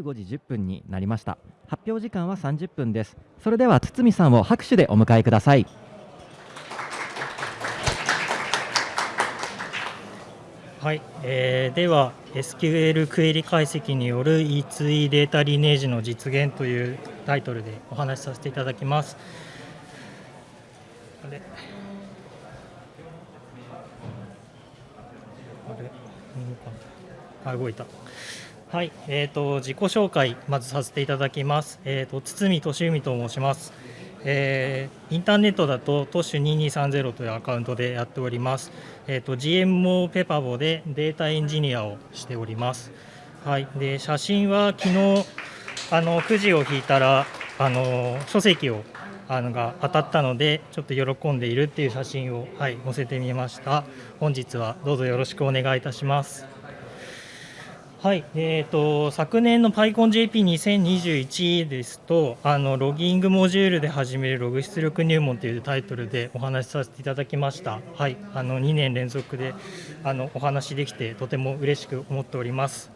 15時10分になりました。発表時間は30分です。それでは堤さんを拍手でお迎えください。はい、えー、では SQL クエリ解析による E2E データリネージの実現というタイトルでお話しさせていただきます。あれ？あれ？あ動いた。はい、えーと、自己紹介、まずさせていただきます。えーと、堤俊文と申します。えー、インターネットだと、トッシュ2230というアカウントでやっております。えーと、GMO ペパボでデータエンジニアをしております。はい、で写真は昨日あのくじを引いたらあの書籍をあのが当たったのでちょっと喜んでいるっていう写真を、はい、載せてみました本日はどうぞよろしくお願いいたしますはい、えーと、昨年の PyConJP2021 ですとあの、ロギングモジュールで始めるログ出力入門というタイトルでお話しさせていただきました。はい、あの2年連続であのお話できてとても嬉しく思っております。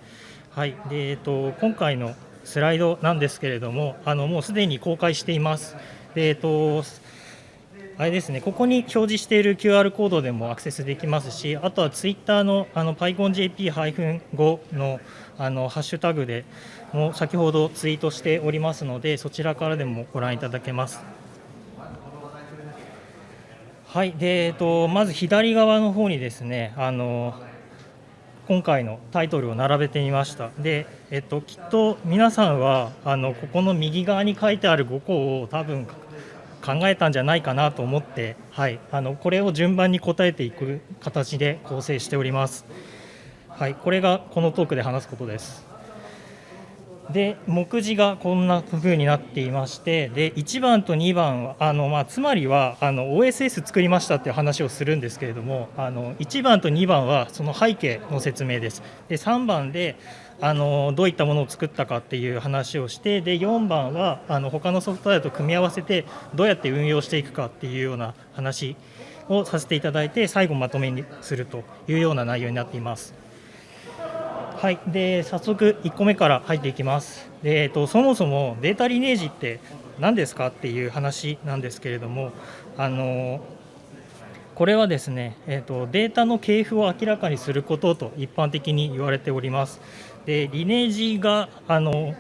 はい、でえーと、今回のスライドなんですけれども、あのもうすでに公開しています。でえーとあれですね、ここに表示している QR コードでもアクセスできますし、あとはツイッターのあの PyConJP-5 のあのハッシュタグでも先ほどツイートしておりますので、そちらからでもご覧いただけます。はい、でえっと、まず左側の方にですね、あの今回のタイトルを並べてみました。で、えっと、きっと皆さんはあのここの右側に書いてある5個を多分考えたんじゃないかなと思って、はい、あのこれを順番に答えていく形で構成しております。はい、これがこのトークで話すことです。で目次がこんな風になっていましてで1番と2番はあの、まあ、つまりはあの OSS 作りましたっていう話をするんですけれどもあの1番と2番はその背景の説明ですで3番であのどういったものを作ったかっていう話をしてで4番はあの他のソフトウェアと組み合わせてどうやって運用していくかっていうような話をさせていただいて最後まとめにするというような内容になっています。はい、で早速1個目から入っていきます。でえっと、そもそもデータリネージって何ですかっていう話なんですけれどもあのこれはですね、えーと、データの系譜を明らかにすることと一般的に言われております。でリネージがあの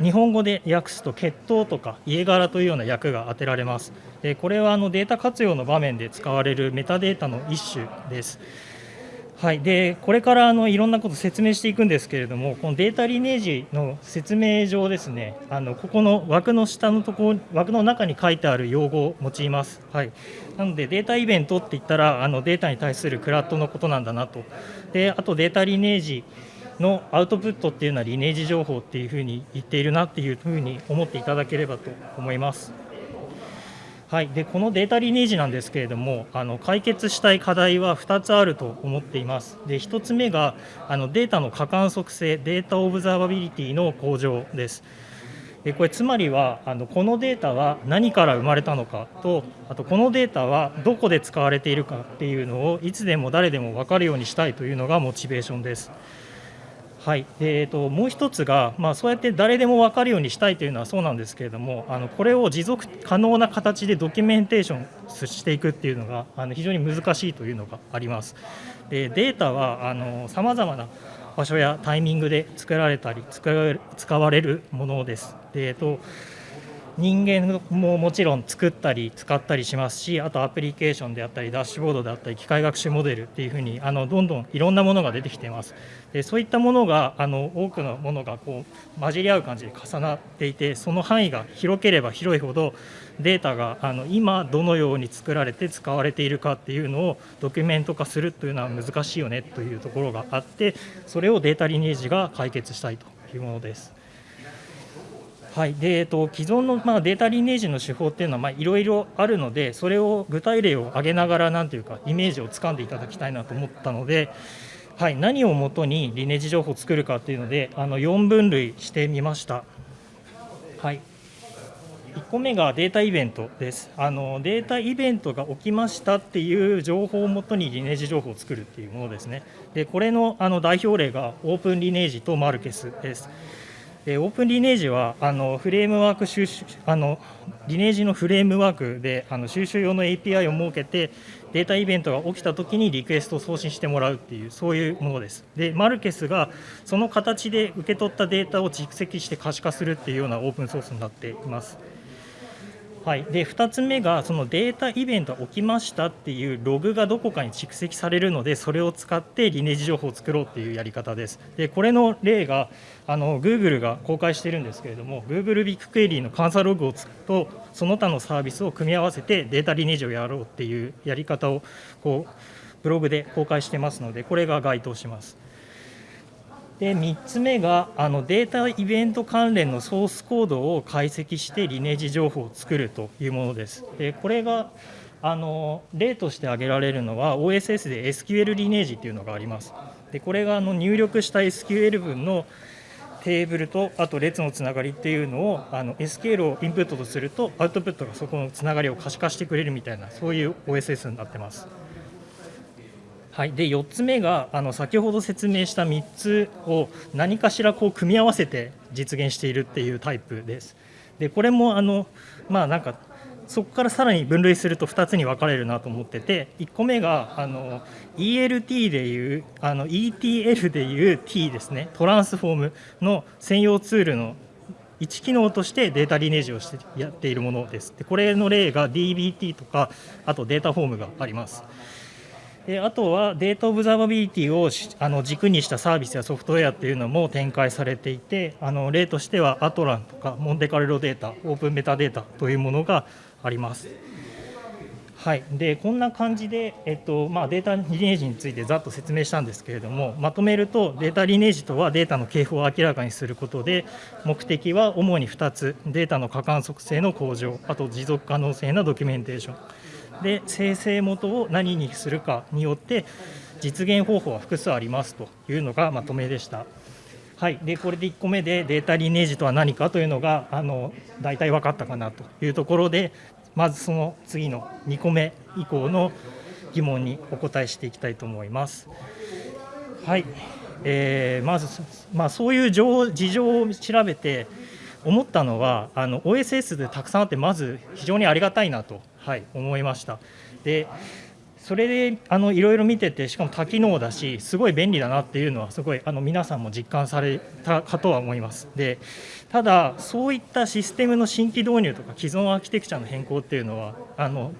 日本語で訳すと血統とか家柄というような訳が当てられます。でこれはあのデータ活用の場面で使われるメタデータの一種です。はい、でこれからあのいろんなこと説明していくんですけれども、このデータリネージの説明上ですね、あのここの枠の下のとこ、枠の中に書いてある用語を用います。はい、なので、データイベントって言ったら、あのデータに対するクラットのことなんだなと、であとデータリネージのアウトプットっていうのはリネージ情報っていうふうに言っているなっていうふうに思っていただければと思います。はい、でこのデータリネージなんですけれどもあの解決したい課題は2つあると思っています。で1つ目があのデータの可観測性データオブザーバビリティの向上です。でこれつまりはあのこのデータは何から生まれたのかとあとこのデータはどこで使われているかっていうのをいつでも誰でも分かるようにしたいというのがモチベーションです。はい、えーと、もう1つが、まあ、そうやって誰でも分かるようにしたいというのはそうなんですけれどもあのこれを持続可能な形でドキュメンテーションしていくっていうのがあの非常に難しいというのがあります。でデータはさまざまな場所やタイミングで作られたり使われるものです。でえーと人間ももちろん作ったり使ったりしますしあとアプリケーションであったりダッシュボードであったり機械学習モデルっていうふうにあのどんどんいろんなものが出てきていますでそういったものがあの多くのものがこう混じり合う感じで重なっていてその範囲が広ければ広いほどデータがあの今どのように作られて使われているかっていうのをドキュメント化するというのは難しいよねというところがあってそれをデータリネージが解決したいというものです。はいでえっと、既存の、まあ、データリネージの手法っていうのはいろいろあるのでそれを具体例を挙げながらなんていうかイメージをつかんでいただきたいなと思ったので、はい、何をもとにリネージ情報を作るかっていうのであの4分類してみました。はい1個目がデータイベントです。あのデータイベントが起きましたっていう情報をもとにリネージ情報を作るっていうものですね。でこれのあの代表例がオープンリネージとマルケスです。でオープンリネージはあのフレームワーク収集あのリネージのフレームワークであの収集用の API を設けてデータイベントが起きたときにリクエストを送信してもらうっていうそういうものです。でマルケスがその形で受け取ったデータを蓄積して可視化するっていうようなオープンソースになっています。はい、で2つ目がそのデータイベントが起きましたっていうログがどこかに蓄積されるのでそれを使ってリネージ情報を作ろうっていうやり方です。でこれの例があの Google が公開してるんですけれども Google ビッグクエリーの監査ログをつくとその他のサービスを組み合わせてデータリネージをやろうっていうやり方をこうブログで公開してますのでこれが該当します。で3つ目があのデータイベント関連のソースコードを解析してリネージ情報を作るというものです。でこれがあの例として挙げられるのは OSS で SQL リネージというのがあります。でこれがあの入力した SQL 文のテーブルとあと列のつながりっていうのをあの SQL をインプットとするとアウトプットがそこのつながりを可視化してくれるみたいなそういう OSS になってます。はい、で4つ目があの先ほど説明した3つを何かしらこう組み合わせて実現しているっていうタイプです。でこれもあのまあなんかそこからさらに分類すると2つに分かれるなと思ってて1個目があの ELT でいうあの ETL でいう T ですねトランスフォームの専用ツールの1機能としてデータリネージをしてやっているものです。でこれの例が DBT とかあと Dataform があります。であとはデータオブザーバビリティをあの軸にしたサービスやソフトウェアっていうのも展開されていてあの例としては Atlan とか Monte Carlo Data OpenMetadata というものがあります。はい、でこんな感じで、えっとまあ、データリネージについてざっと説明したんですけれどもまとめるとデータリネージとはデータの系譜を明らかにすることで目的は主に2つ。データの可観測性の向上あと持続可能性のドキュメンテーション。で生成元を何にするかによって実現方法は複数ありますというのがまとめでした。はい、でこれで1個目でデータリネージとは何かというのがあの大体分かったかなというところでまずその次の2個目以降の疑問にお答えしていきたいと思います。はい、えー、まず、まあ、そういう事情を調べて思ったのはあの OSS でたくさんあってまず非常にありがたいなとはい、思いました。でそれであのいろいろ見ててしかも多機能だしすごい便利だなっていうのはすごいあの皆さんも実感されたかとは思いますでただそういったシステムの新規導入とか既存アーキテクチャの変更っていうのはあの、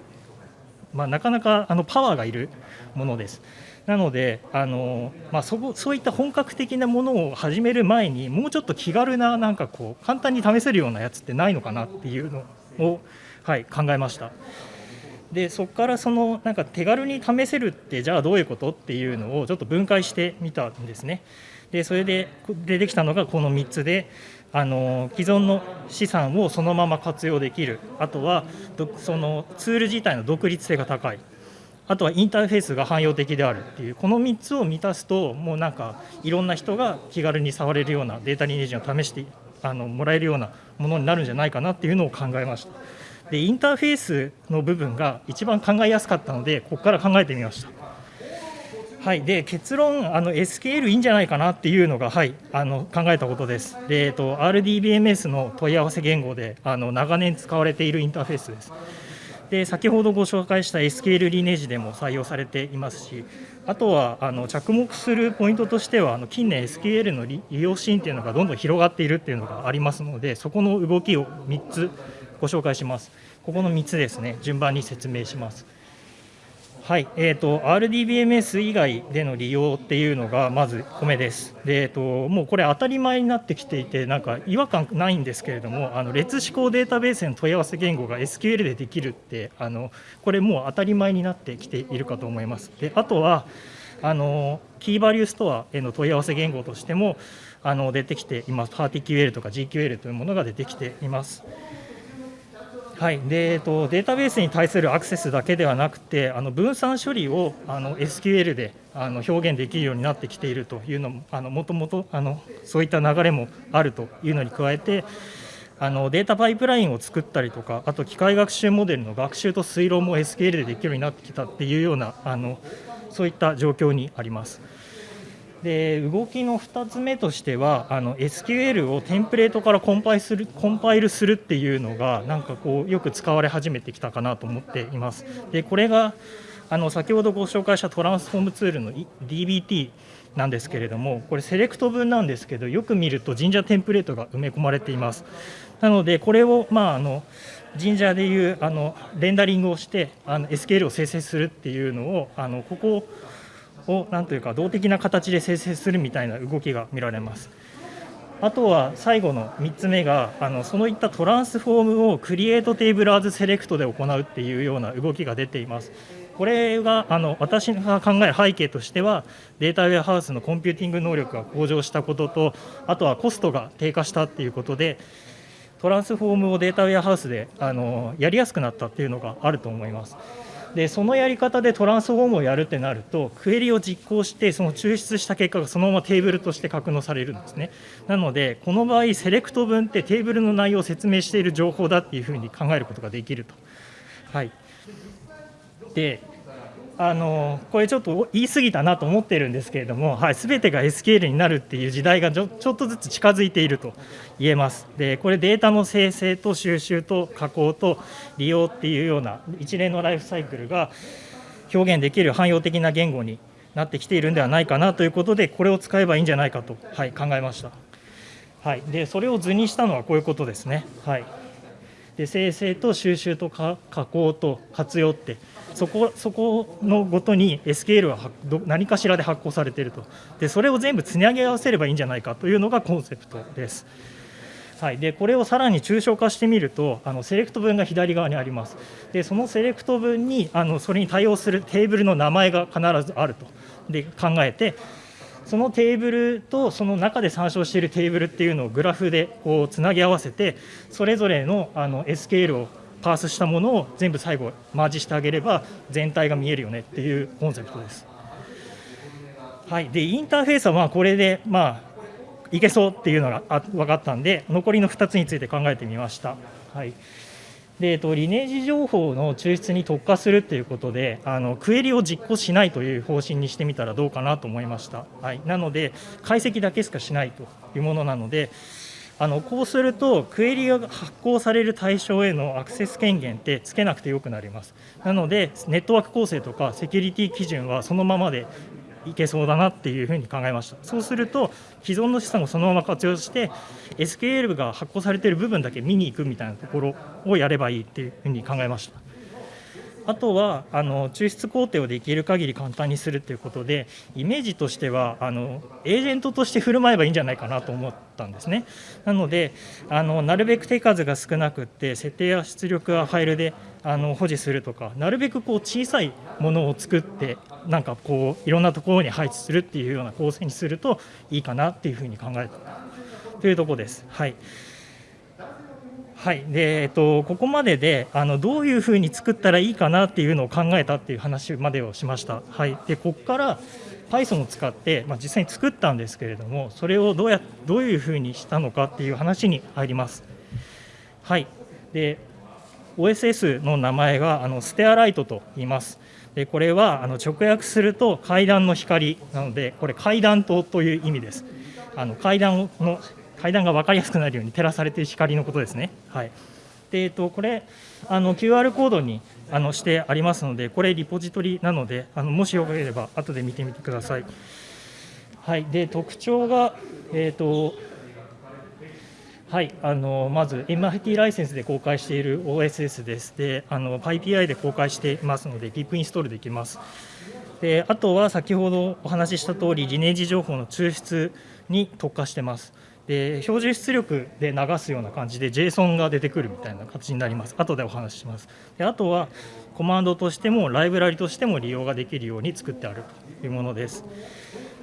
まあ、なかなかあのパワーがいるものですなのであの、まあ、そこそういった本格的なものを始める前にもうちょっと気軽ななんかこう簡単に試せるようなやつってないのかなっていうのをはい、考えました。でそこからそのなんか手軽に試せるってじゃあどういうことっていうのをちょっと分解してみたんですね。でそれで出てきたのがこの3つであの既存の資産をそのまま活用できるあとはそのツール自体の独立性が高いあとはインターフェースが汎用的であるっていうこの3つを満たすともうなんかいろんな人が気軽に触れるようなデータリネージを試してあのもらえるようなものになるんじゃないかなっていうのを考えました。でインターフェースの部分が一番考えやすかったのでここから考えてみました。はい、で結論あの SQL いいんじゃないかなっていうのが、はい、あの考えたことです。でえっと、RDBMS の問い合わせ言語であの長年使われているインターフェースです。で先ほどご紹介した SQL リネージでも採用されていますし、あとはあの着目するポイントとしては、あの近年 SQL の利用シーンというのがどんどん広がっているっていうのがありますので、そこの動きを3つご紹介します。ここの3つですね、順番に説明します。はい、えーと、RDBMS 以外での利用っていうのがまず米です。で、えーと、もうこれ当たり前になってきていて、なんか違和感ないんですけれども、あの列指向データベースへの問い合わせ言語が SQL でできるって、あのこれもう当たり前になってきているかと思います。であとはあのキーバリューストアへの問い合わせ言語としてもあの出てきています。パーティ QL とか GQL というものが出てきています。はいでえっと、データベースに対するアクセスだけではなくてあの分散処理をあの SQL であの表現できるようになってきているというのもあのもともとあのそういった流れもあるというのに加えてあのデータパイプラインを作ったりとかあと機械学習モデルの学習と推論も SQL でできるようになってきたっていうようなあのそういった状況にあります。で動きの2つ目としてはあの SQL をテンプレートからコンパイするコンパイルするっていうのがなんかこうよく使われ始めてきたかなと思っています。でこれがあの先ほどご紹介したトランスフォームツールの DBT なんですけれどもこれセレクト文なんですけどよく見ると神社テンプレートが埋め込まれています。なのでこれをまああの神社でいうあのレンダリングをしてあの SQL を生成するっていうのをあのここをなんというか動的な形で生成するみたいな動きが見られます。あとは最後の3つ目があのそのいった transform を CREATE TABLE AS SELECT で行うっていうような動きが出ています。これがあの私が考える背景としてはデータウェアハウスのコンピューティング能力が向上したこととあとはコストが低下したっていうことで transform をデータウェアハウスであのやりやすくなったっていうのがあると思います。でそのやり方でトランスフォームをやるってなるとクエリを実行してその抽出した結果がそのままテーブルとして格納されるんですねなのでこの場合セレクト文ってテーブルの内容を説明している情報だっていうふうに考えることができると。はい、であのこれちょっと言い過ぎたなと思ってるんですけれども、はい、全てが SQL になるっていう時代がちょっとずつ近づいていると言えます。でこれデータの生成と収集と加工と利用っていうような一連のライフサイクルが表現できる汎用的な言語になってきているんではないかなということでこれを使えばいいんじゃないかと、はい、考えました。はい、でそれを図にしたのはこういうことですね。はい、で生成と収集と加工と活用ってそこそこのごとに SQL は何かしらで発行されていると。でそれを全部つなげ合わせればいいんじゃないかというのがコンセプトです。はい、でこれをさらに抽象化してみるとあのセレクト文が左側にあります。でそのセレクト文にあのそれに対応するテーブルの名前が必ずあると。で考えてそのテーブルとその中で参照しているテーブルっていうのをグラフでこうつなぎ合わせてそれぞれのあの SQL をパースしたものを全部最後マージしてあげれば全体が見えるよねっていうコンセプトです。はい、でインターフェースはまあこれでまあいけそうっていうのが分かったんで残りの2つについて考えてみました。はいでえっと、リネージ情報の抽出に特化するということであのクエリを実行しないという方針にしてみたらどうかなと思いました、はい、なので解析だけしかしないというものなのであのこうするとクエリが発行される対象へのアクセス権限ってつけなくてよくなります。なのでネットワーク構成とかセキュリティ基準はそのままでいけそうだなっていうふうに考えました。そうすると既存の資産をそのまま活用して SQL が発行されている部分だけ見に行くみたいなところをやればいいっていうふうに考えました。あとはあの抽出工程をできる限り簡単にするということでイメージとしてはあのエージェントとして振る舞えばいいんじゃないかなと思ったんですね。なのであのなるべく手数が少なくって設定や出力はファイルであの保持するとかなるべくこう小さいものを作ってなんかこういろんなところに配置するっていうような構成にするといいかなっていうふうに考えたというところです。はい。はいでえっと、ここまでであのどういうふうに作ったらいいかなっていうのを考えたっていう話までをしました。はい、でここから Python を使って、まあ、実際に作ったんですけれどもそれをどうやどういうふうにしたのかっていう話に入ります。はいで OSS の名前があのステアライトと言います。でこれはあの直訳すると階段の光なのでこれ階段灯という意味です。あの階段の階段が分かりやすくなるように照らされている光のことですね。はい、でえっと、これあの QR コードにあのしてありますので、これリポジトリなので、あのもしよければ後で見てみてください。はい、で特徴が、えーとはい、あのまず MIT ライセンスで公開している OSS です。で、あの PyPI で公開していますので、PIP インストールできます。であとは先ほどお話しした通り、リネージ情報の抽出に特化してます。で標準出力で流すような感じで JSON が出てくるみたいな形になります。後でお話しします。であとはコマンドとしてもライブラリとしても利用ができるように作ってあるというものです。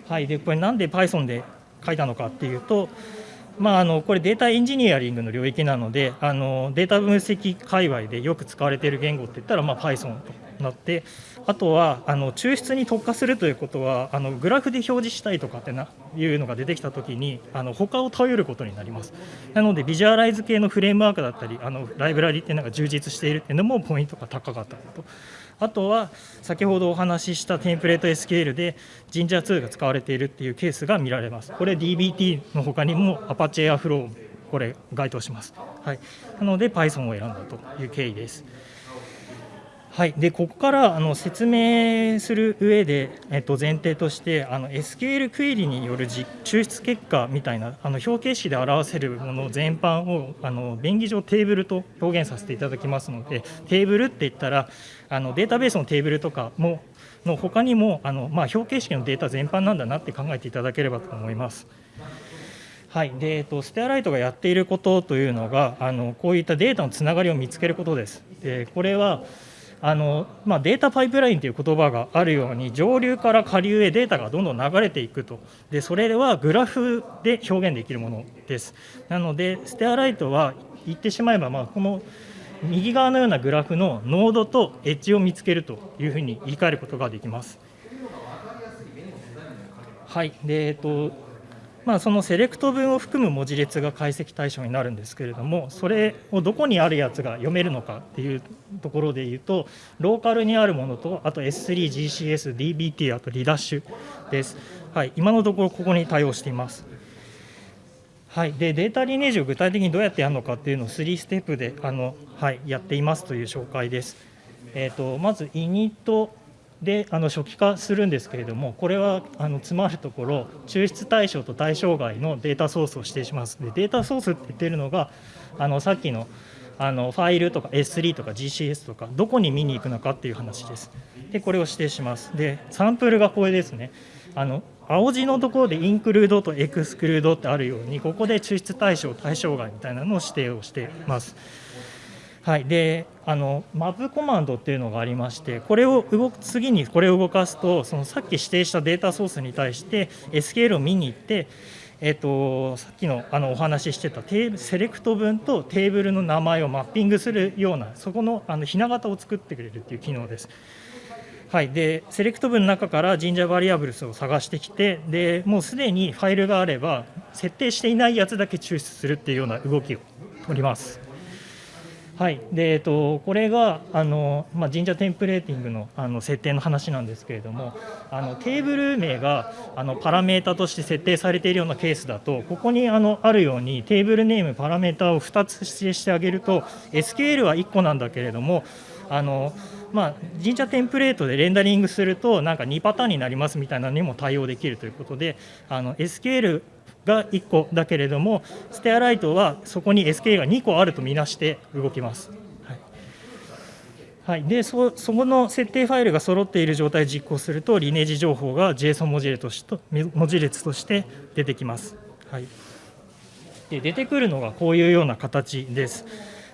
はい。でこれなんで Python で書いたのかっていうとまあ、あのこれデータエンジニアリングの領域なのであのデータ分析界隈でよく使われている言語って言ったら、まあ、Python となってあとはあの抽出に特化するということはあのグラフで表示したいとかってないうのが出てきたときにあの他を頼ることになりますなのでビジュアライズ系のフレームワークだったりあのライブラリっていうのが充実しているっていうのもポイントが高かったとあとは先ほどお話ししたテンプレート SQL で Jinja2 が使われているっていうケースが見られます。これ DBT の他にも Apache Airflow これ該当します。はい、なので Python を選んだという経緯です。はい、でここからあの説明する上で、えっと、前提としてあの SQL クエリによる抽出結果みたいなあの表形式で表せるもの全般をあの便宜上テーブルと表現させていただきますのでテーブルって言ったらあのデータベースのテーブルとかもの他にもあの、まあ、表形式のデータ全般なんだなって考えていただければと思います。はいでえっと、ステアライトがやっていることというのがあのこういったデータのつながりを見つけることです。でこれはあのまあ、データパイプラインという言葉があるように上流から下流へデータがどんどん流れていくと。でそれはグラフで表現できるものです。なのでステアライトは言ってしまえば、まあ、この右側のようなグラフのノードとエッジを見つけるというふうに言い換えることができます。はい。でえっとまあ、そのセレクト文を含む文字列が解析対象になるんですけれどもそれをどこにあるやつが読めるのかっていうところでいうとローカルにあるものとあと S3、GCS、DBT あとリダッシュです、はい、今のところここに対応しています。はい、でデータリネージを具体的にどうやってやるのかっていうのを3ステップであの、はい、やっていますという紹介です。えーと、とまずイニットであの初期化するんですけれども、これはあの詰まるところ、抽出対象と対象外のデータソースを指定します。でデータソースって言ってるのが、あのさっきのあのファイルとか S3 とか GCS とか、どこに見に行くのかっていう話です。で、これを指定します。で、サンプルがこれですね。あの青字のところでインクルードとエクスクルードってあるように、ここで抽出対象、対象外みたいなのを指定をしています。はい、であのマップコマンドっていうのがありましてこれを動く次にこれを動かすとそのさっき指定したデータソースに対して SQL を見に行ってえっと、さっきのあのお話ししてたテーセレクト文とテーブルの名前をマッピングするようなそこのあのひな形を作ってくれるっていう機能です。はい、でセレクト文の中から神社バリアブルスを探してきてでもうすでにファイルがあれば設定していないやつだけ抽出するっていうような動きを取ります。はい。でえっと、これがあの、まあ、神社テンプレーティングのあの設定の話なんですけれどもあのテーブル名があのパラメータとして設定されているようなケースだとここにあのあるようにテーブルネームパラメータを2つ指定してあげると SQL は1個なんだけれどもあのまあ、神社テンプレートでレンダリングするとなんか2パターンになりますみたいなのにも対応できるということであの SQL が1個だけれどもステアライトはそこに SK が2個あるとみなして動きます。はいはい、でそそこの設定ファイルが揃っている状態で実行するとリネージ情報が JSON 文字列として文字列として出てきます。はい、で出てくるのがこういうような形です。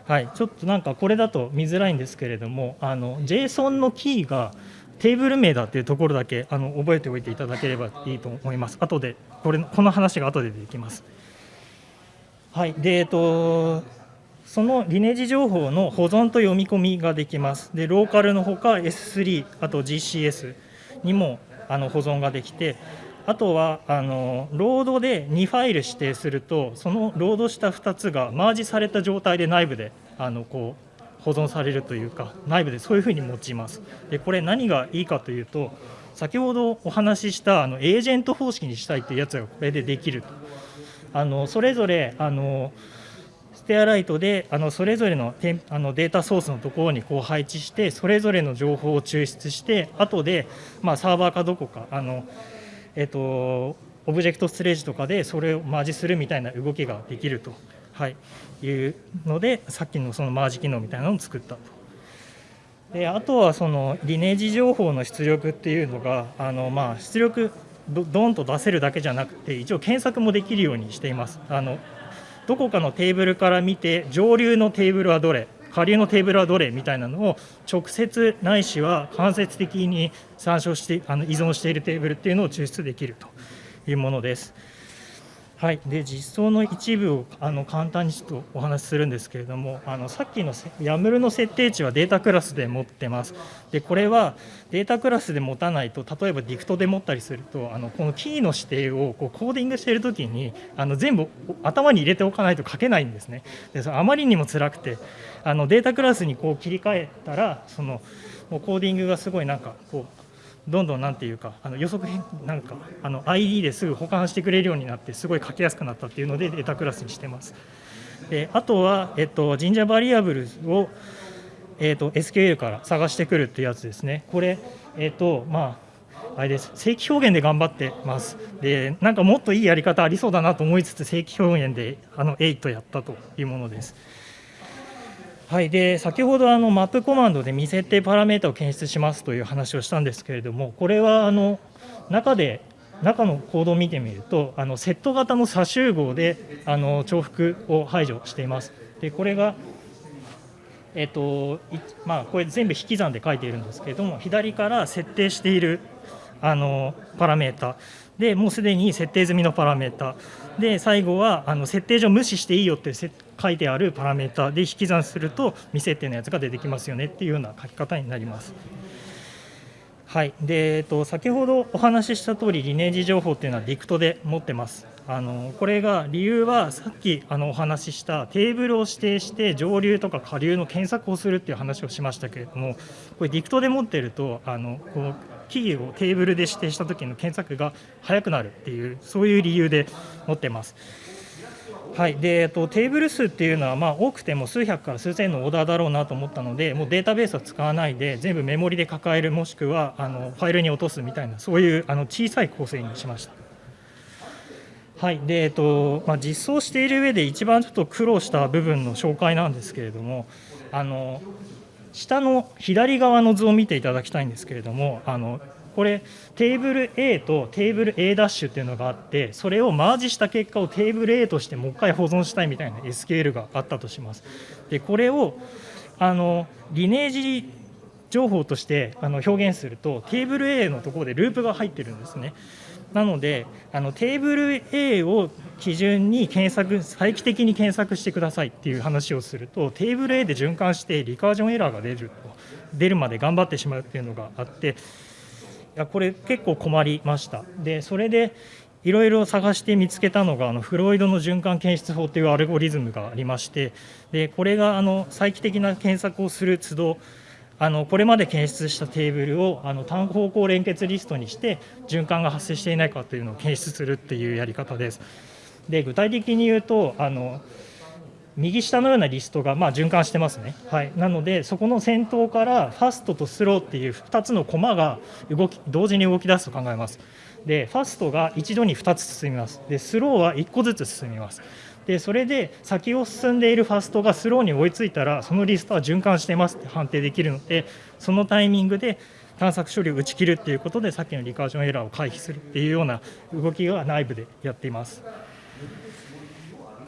はい、ちょっとなんかこれだと見づらいんですけれどもあの JSON のキーがテーブル名だっていうところだけあの覚えておいていただければいいと思います。後でこれこの話が後で出てきます。はい、でえっとそのリネージ情報の保存と読み込みができます。でローカルのほか S3 あと GCS にもあの保存ができて。あとはあのロードで2ファイル指定するとそのロードした2つがマージされた状態で内部であのこう保存されるというか内部でそういうふうに用いますでこれ何がいいかというと先ほどお話ししたあのエージェント方式にしたいというやつがこれでできるとあのそれぞれあのステアライトであのそれぞれのあのデータソースのところにこう配置してそれぞれの情報を抽出して後でまあサーバーかどこかあのえっとオブジェクトストレージとかでそれをマージするみたいな動きができると。はい、いうのでさっきのそのマージ機能みたいなのを作ったと。であとはそのリネージ情報の出力っていうのがあのまあ出力どどんと出せるだけじゃなくて一応検索もできるようにしています。あのどこかのテーブルから見て上流のテーブルはどれ下流のテーブルはどれみたいなのを直接ないしは間接的に参照してあの依存しているテーブルっていうのを抽出できるというものです。はい、で実装の一部をあの簡単にちょっとお話しするんですけれども、あのさっきの YAML の設定値はデータクラスで持ってます。でこれはデータクラスで持たないと、例えば DICT で持ったりすると、あのこのキーの指定をこうコーディングしているときにあの全部頭に入れておかないと書けないんですね。でそれあまりにも辛くて、あのデータクラスにこう切り替えたら、そのもうコーディングがすごいなんかこうどんどんなんていうかあの予測変なんかあの ID ですぐ保管してくれるようになってすごい書きやすくなったっていうのでデータクラスにしてます。であとは、えっと、神社バリアブルを、えっと、SQL から探してくるっていうやつですね。これ、えっとまあ、あれです正規表現で頑張ってます。でなんかもっといいやり方ありそうだなと思いつつ正規表現であの8やったというものです。はい、で先ほどあのマップコマンドで未設定パラメータを検出しますという話をしたんですけれども、これはあの中で中のコードを見てみると、あのセット型の差集合であの重複を排除しています。でこれがえっとまあ、これ全部引き算で書いているんですけれども左から設定しているあのパラメータでもうすでに設定済みのパラメータで最後はあの設定上無視していいよって書いてあるパラメータで引き算すると未設定のやつが出てきますよねっていうような書き方になります。はいでえっと、先ほどお話しした通りリネージ情報っていうのは DICT で持ってます。あのこれが理由はさっきあのお話ししたテーブルを指定して上流とか下流の検索をするっていう話をしましたけれどもこれ DICT で持ってるとあのこうキーをテーブルで指定した時の検索が速くなるっていうそういう理由で持ってます。はいでえっと、テーブル数っていうのは、まあ、多くても数百から数千のオーダーだろうなと思ったので、もうデータベースは使わないで、全部メモリで抱える、もしくはあのファイルに落とすみたいな、そういうあの小さい構成にしました。はいでえっとまあ、実装している上で一番ちょっと苦労した部分の紹介なんですけれども、あの下の左側の図を見ていただきたいんですけれども、あのこれテーブル A とテーブル A' ダッシュっていうのがあってそれをマージした結果をテーブル A としてもう一回保存したいみたいな SQL があったとします。でこれをあのリネージ情報としてあの表現するとテーブル A のところでループが入ってるんですね。なのであのテーブル A を基準に検索再帰的に検索してくださいっていう話をするとテーブル A で循環してリカージョンエラーが出ると出るまで頑張ってしまうっていうのがあってやこれ結構困りましたでそれでいろいろ探して見つけたのがあのフロイドの循環検出法というアルゴリズムがありましてでこれがあの再帰的な検索をする都度あのこれまで検出したテーブルをあの単方向連結リストにして循環が発生していないかというのを検出するっていうやり方です。で具体的に言うとあの右下のようなリストがま循環してますね、はい、なのでそこの先頭からファストとスローっていう2つのコマが動き同時に動き出すと考えます。でファストが一度に2つ進みます。でスローは1個ずつ進みます。でそれで先を進んでいるファストがスローに追いついたらそのリストは循環してますって判定できるのでそのタイミングで探索処理を打ち切るっていうことでさっきのリカージョンエラーを回避するっていうような動きが内部でやっています。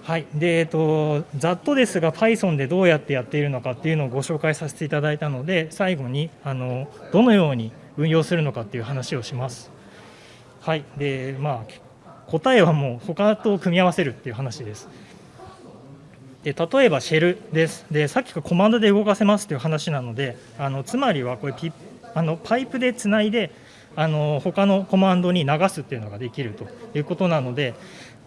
はいでえっと、ざっとですが Python でどうやってやっているのかっていうのをご紹介させていただいたので最後にあのどのように運用するのかっていう話をします。はいでまあ、答えはもう他と組み合わせるっていう話です。で例えばシェルですでさっきからコマンドで動かせますという話なのであのつまりはこれピあのパイプでつないであの他のコマンドに流すっていうのができるということなので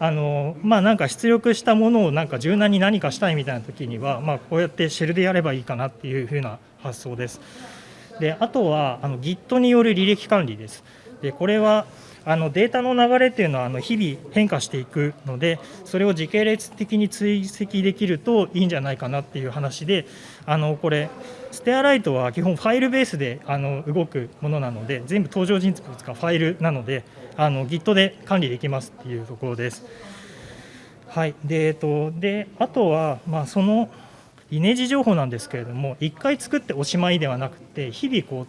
あのまあ、なんか出力したものをなんか柔軟に何かしたいみたいな時には、まあ、こうやってシェルでやればいいかなっていうふうな発想です。であとはあの Git による履歴管理です。でこれはあのデータの流れっていうのはあの日々変化していくのでそれを時系列的に追跡できるといいんじゃないかなっていう話であのこれステアライトは基本ファイルベースであの動くものなので全部登場人物がファイルなのであの Git で管理できますっていうところです。はい、でえっと、であとは、まあ、そのイメージ情報なんですけれども1回作っておしまいではなくて日々こう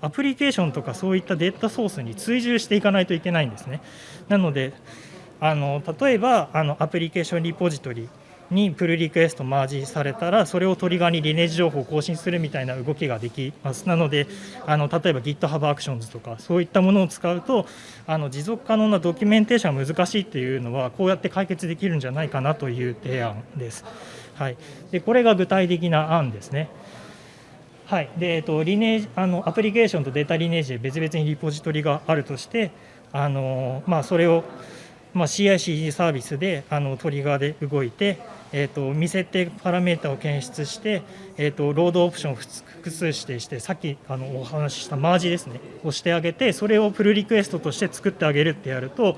アプリケーションとかそういったデータソースに追従していかないといけないんですね。なのであの例えばあのアプリケーションリポジトリにプルリクエストマージされたらそれをトリガーにリネージ情報を更新するみたいな動きができますなのであの例えば GitHub Actions とかそういったものを使うとあの持続可能なドキュメンテーションが難しいっていうのはこうやって解決できるんじゃないかなという提案です。はい、でこれが具体的な案ですね。はい、でえっと、リネージあのアプリケーションとデータリネージで別々にリポジトリがあるとしてあの、まあ、それを、まあ、CI/CD サービスであのトリガーで動いて、えーと、未設定パラメータを検出して、えーと、ロードオプションを複数指定してさっきあのお話ししたマージですねをしてあげてそれをプルリクエストとして作ってあげるってやると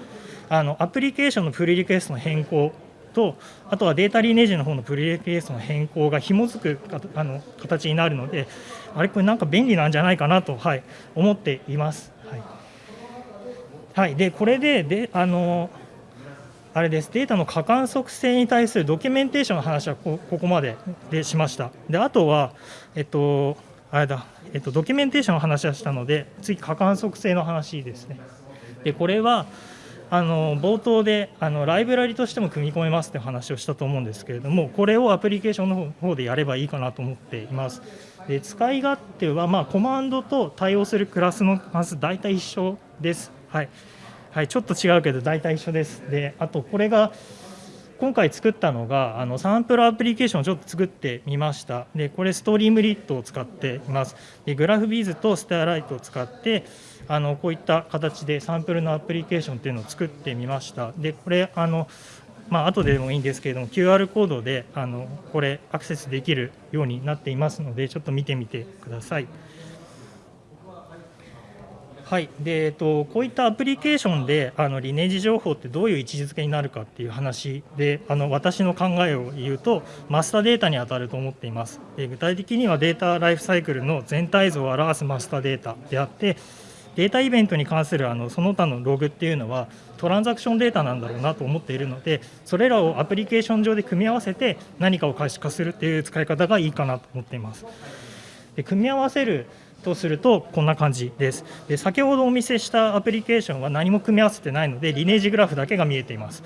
あのアプリケーションのプルリクエストの変更とあとはデータリネージの方のプルリクエストの変更が紐づくあの形になるのであれこれなんか便利なんじゃないかなと、はい、思っています。はいはい、でこれでであのあれですデータの過観測性に対するドキュメンテーションの話はここまででしました。であとは、えっと、あれだ、えっと、ドキュメンテーションの話はしたので次過観測性の話ですね。でこれはあの冒頭であのライブラリとしても組み込めますって話をしたと思うんですけれどもこれをアプリケーションの方でやればいいかなと思っています。で使い勝手は、まあ、コマンドと対応するクラスの数大体一緒です。はい、はい、ちょっと違うけど大体一緒です。であとこれが今回作ったのがあのサンプルアプリケーションをちょっと作ってみました。でこれストリームリットを使っています。でグラフビーズとスターライトを使ってあのこういった形でサンプルのアプリケーションっていうのを作ってみました。でこれあのまあ後でもいいんですけれども QR コードであのこれアクセスできるようになっていますのでちょっと見てみてください。はい。でえっと、こういったアプリケーションであのリネージ情報ってどういう位置づけになるかっていう話であの私の考えを言うとマスターデータに当たると思っています。で具体的にはデータライフサイクルの全体像を表すマスターデータであってデータイベントに関するあのその他のログっていうのはトランザクションデータなんだろうなと思っているのでそれらをアプリケーション上で組み合わせて何かを可視化するっていう使い方がいいかなと思っています。で組み合わせるとするとこんな感じですで先ほどお見せしたアプリケーションは何も組み合わせてないのでリネージグラフだけが見えています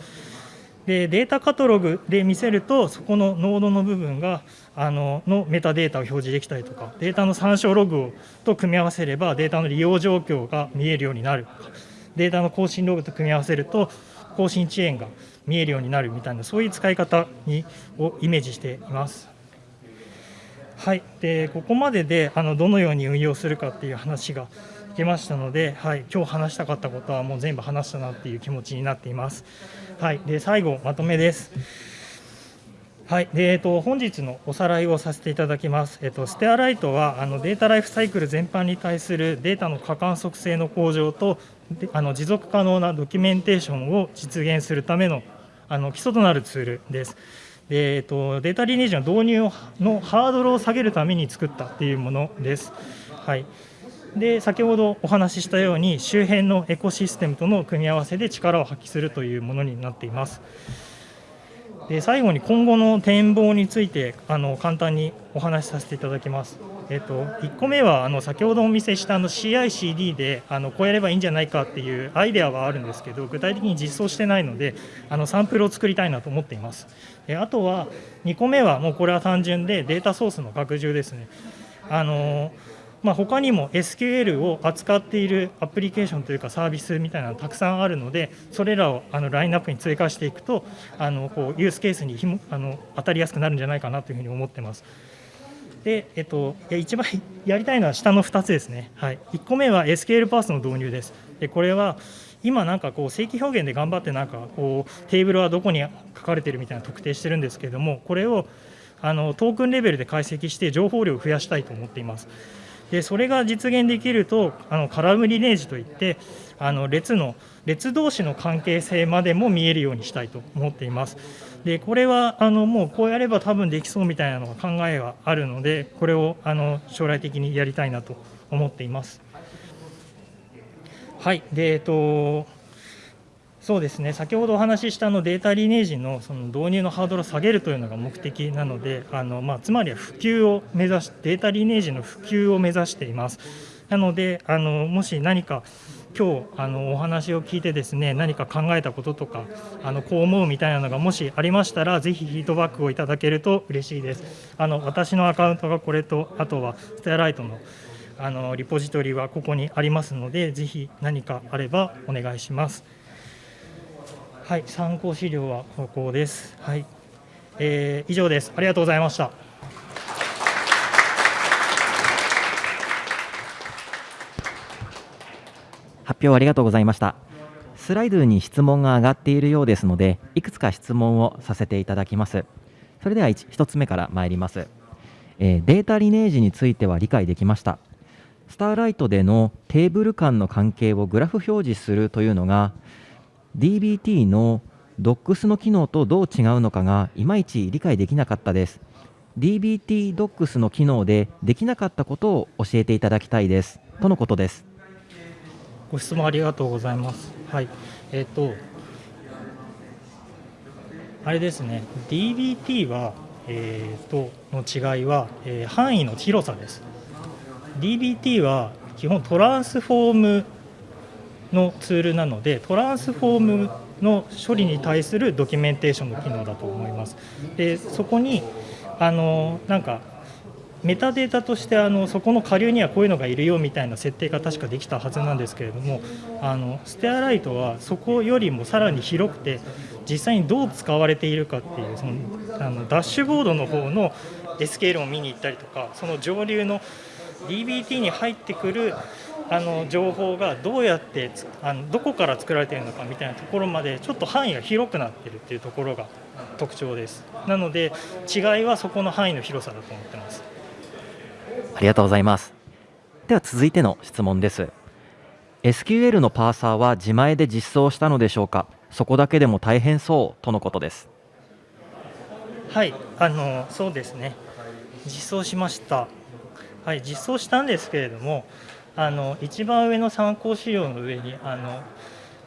でデータカタログで見せるとそこのノードの部分があののメタデータを表示できたりとかデータの参照ログをと組み合わせればデータの利用状況が見えるようになるデータの更新ログと組み合わせると更新遅延が見えるようになるみたいなそういう使い方にをイメージしています。はい、でここまでであのどのように運用するかっていう話ができましたので、はい、今日話したかったことはもう全部話したなっていう気持ちになっています。はい、で最後まとめです。はい、でえっと、本日のおさらいをさせていただきます。えっと、ステアライトはあのデータライフサイクル全般に対するデータの可観測性の向上とあの持続可能なドキュメンテーションを実現するためのあの基礎となるツールです。でえっと、データリネージの導入のハードルを下げるために作ったっていうものです。はい、で先ほどお話ししたように周辺のエコシステムとの組み合わせで力を発揮するというものになっています。で最後に今後の展望についてあの簡単にお話しさせていただきます。えっと、1個目はあの先ほどお見せしたあの CICD であのこうやればいいんじゃないかっていうアイデアはあるんですけど具体的に実装してないのであのサンプルを作りたいなと思っています。あとは2個目はもうこれは単純でデータソースの拡充ですね。あのまあ、他にも SQL を扱っているアプリケーションというかサービスみたいなのたくさんあるのでそれらをあのラインナップに追加していくとあのこうユースケースにひもあの当たりやすくなるんじゃないかなというふうに思ってます。で、えっと、一番 やりたいのは下の2つですね。はい、1個目は SQL パースの導入です。でこれは今なんかこう正規表現で頑張ってなんかこうテーブルはどこに書かれてるみたいな特定してるんですけれどもこれをあのトークンレベルで解析して情報量を増やしたいと思っています。でそれが実現できるとあのカラムリネージといってあの列の列同士の関係性までも見えるようにしたいと思っています。でこれはあのもうこうやれば多分できそうみたいなのが考えはあるのでこれをあの将来的にやりたいなと思っています。はい。でえっとそうですね。先ほどお話ししたのデータリネージのその導入のハードルを下げるというのが目的なのであの、まあ、つまりは普及を目指しデータリネージの普及を目指しています。なのであのもし何か今日あのお話を聞いてですね何か考えたこととかあのこう思うみたいなのがもしありましたらぜひフィードバックをいただけると嬉しいです。あの私のアカウントがこれとあとはステアライトのあのリポジトリはここにありますのでぜひ何かあればお願いします。はい参考資料はここです。はい、えー、以上です。ありがとうございました。発表ありがとうございました。スライドに質問が上がっているようですのでいくつか質問をさせていただきます。それでは 1, 1つ目から参ります、えー、データリネージについては理解できました。スターライトでのテーブル間の関係をグラフ表示するというのが DBT の DOCS の機能とどう違うのかがいまいち理解できなかったです。DBT DOCS の機能でできなかったことを教えていただきたいです。とのことです。ご質問ありがとうございます。はい。えっ、ー、とあれですね。DBT はえーとの違いは、えー、範囲の広さです。DBT は基本トランスフォームのツールなのでトランスフォームの処理に対するドキュメンテーションの機能だと思います。でそこにあのなんかメタデータとしてあのそこの下流にはこういうのがいるよみたいな設定が確かできたはずなんですけれどもあのステアライトはそこよりもさらに広くて実際にどう使われているかっていうそのあのダッシュボードの方の SQL を見に行ったりとかその上流の DBT に入ってくるあの情報がどうやってあのどこから作られているのかみたいなところまでちょっと範囲が広くなっているっていうところが特徴です。なので違いはそこの範囲の広さだと思ってます。ありがとうございます。では続いての質問です。SQL のパーサーは自前で実装したのでしょうか？そこだけでも大変そうとのことです。はいあのそうですね。実装しました。はい、実装したんですけれどもあの一番上の参考資料の上にあの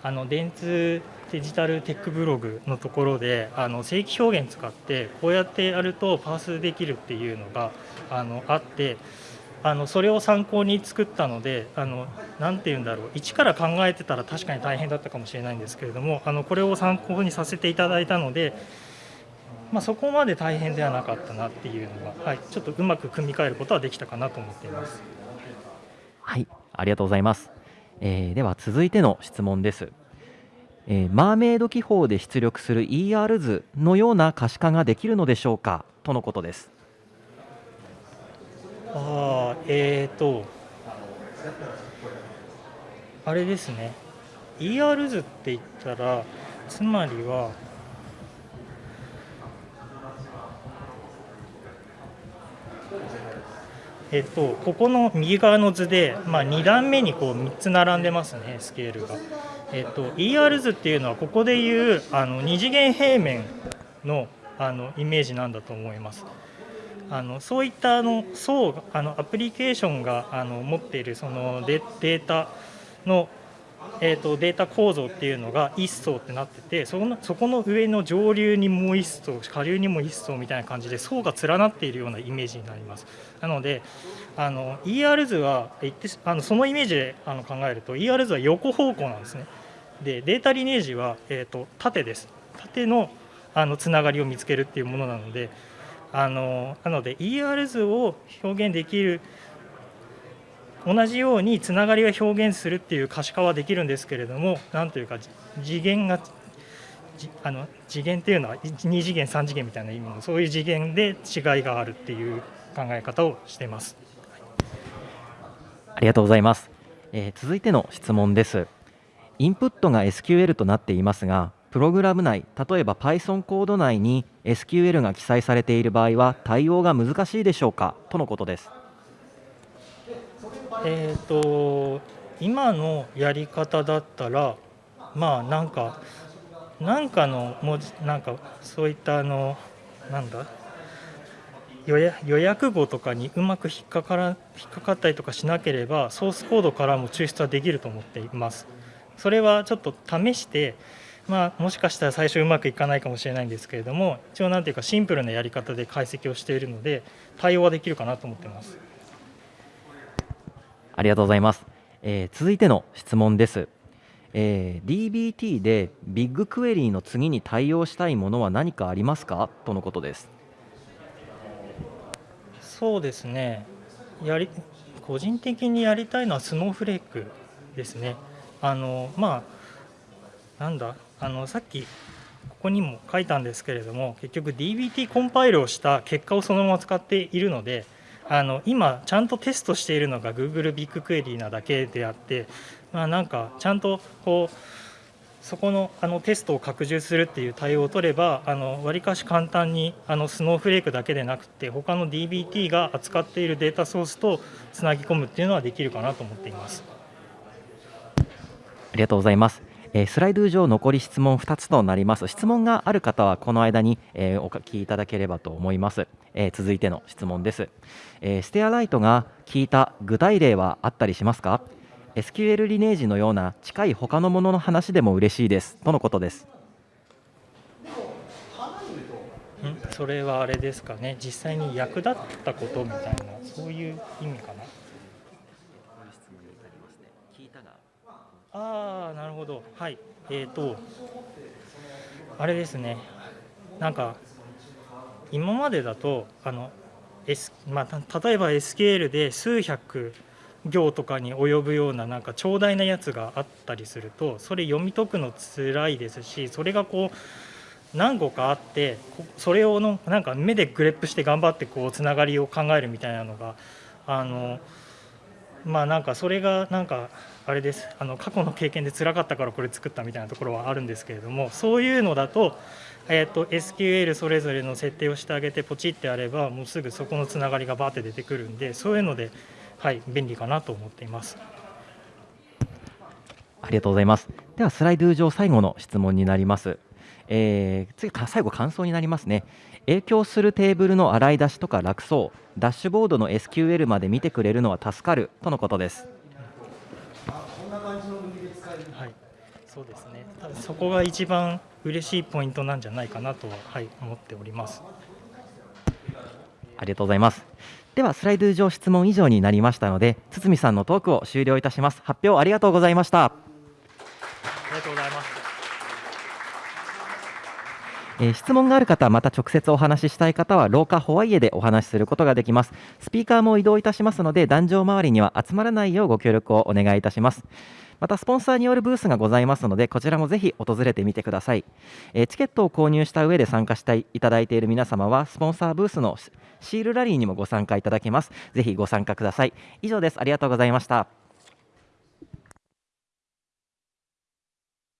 あの電通デジタルテックブログのところであの正規表現使ってこうやってやるとパースできるっていうのがあのあってあのそれを参考に作ったのであのなて言うんだろう一から考えてたら確かに大変だったかもしれないんですけれどもあのこれを参考にさせていただいたのでまあ、そこまで大変ではなかったなっていうのが、はい、ちょっとうまく組み替えることはできたかなと思っています。はいありがとうございます、えー、では続いての質問です、えー、マーメイド記法で出力する ER 図のような可視化ができるのでしょうか？とのことです。あえーとあれですね。ER 図って言ったらつまりはえっと、ここの右側の図で、まあ、2段目にこう3つ並んでますねスケールが。えっと、ER 図っていうのはここでいうあの2次元平面のあのイメージなんだと思います。あのそういったあの層あのアプリケーションがあの持っているそのデータのえーと、データ構造っていうのが1層ってなっててそのそこの上の上流にもう1層下流にも1層みたいな感じで層が連なっているようなイメージになりますなのであの ER 図はあのそのイメージであの考えると ER 図は横方向なんですねでデータリネージは、えーと、縦です縦のあのつながりを見つけるっていうものなのであのなので ER 図を表現できる同じようにつながりが表現するっていう可視化はできるんですけれどもなんというか次元があの次元っていうのは2次元3次元みたいな意味のそういう次元で違いがあるっていう考え方をしています。ありがとうございます、えー、続いての質問です。インプットが SQL となっていますが、プログラム内、例えば Python コード内に SQL が記載されている場合は対応が難しいでしょうか？とのことです。えっ、ー、と今のやり方だったらまあなんかなんかの文字なんかそういったあのなんだ？予約語とかにうまく引っかから引っかかったりとかしなければソースコードからも抽出はできると思っています。それはちょっと試してまあ、もしかしたら最初うまくいかないかもしれないんですけれども一応なんていうかシンプルなやり方で解析をしているので対応はできるかなと思っています。ありがとうございます。えー続いての質問です、えー DBT でビッグクエリーの次に対応したいものは何かありますか？とのことです。そうですね。やり個人的にやりたいのはスノーフレークですねあのまあなんだあのさっきここにも書いたんですけれども結局 DBT コンパイルをした結果をそのまま使っているのであの今ちゃんとテストしているのが Google ビッグクエリーなだけであってまあなんかちゃんとこうそこのあのテストを拡充するっていう対応を取ればわりかし簡単にあのスノーフレークだけでなくて他の DBT が扱っているデータソースとつなぎ込むっていうのはできるかなと思っています。ありがとうございます。えースライド上残り質問2つとなります。質問がある方はこの間に、えーお書きいただければと思います。えー続いての質問です。えステアライトが聞いた具体例はあったりしますか ?SQL リネージのような近い他のものの話でも嬉しいです。とのことです。ん？それはあれですかね実際に役立ったことみたいなそういう意味かなああなるほど。はい。えーとあれですね。なんか今までだとあの、S まあ、例えば SQL で数百行とかに及ぶようななんか長大なやつがあったりするとそれ読み解くの辛いですしそれがこう何個かあってそれをのなんか目でグレップして頑張ってこうつながりを考えるみたいなのがあのまあなんかそれがなんかあれですあの過去の経験で辛かったからこれ作ったみたいなところはあるんですけれどもそういうのだと,、えー、と SQL それぞれの設定をしてあげてポチってやればもうすぐそこのつながりがバーって出てくるんでそういうので、はい、便利かなと思っています。ありがとうございます。では、スライド上最後の質問になります。えー次か最後感想になりますね影響するテーブルの洗い出しとか楽そうダッシュボードの SQL まで見てくれるのは助かるとのことですはい、そうですね。多分そこが一番嬉しいポイントなんじゃないかなとは、はい、思っております。ありがとうございますではスライド上質問以上になりましたので堤さんのトークを終了いたします発表ありがとうございましたありがとうございます。えー質問がある方、また直接お話ししたい方は、廊下ホワイエでお話しすることができます。スピーカーも移動いたしますので、壇上周りには集まらないようご協力をお願いいたします。また、スポンサーによるブースがございますので、こちらもぜひ訪れてみてください。えーチケットを購入した上で参加していただいている皆様は、スポンサーブースのシシールラリーにもご参加いただけます。ぜひご参加ください。以上です。ありがとうございました。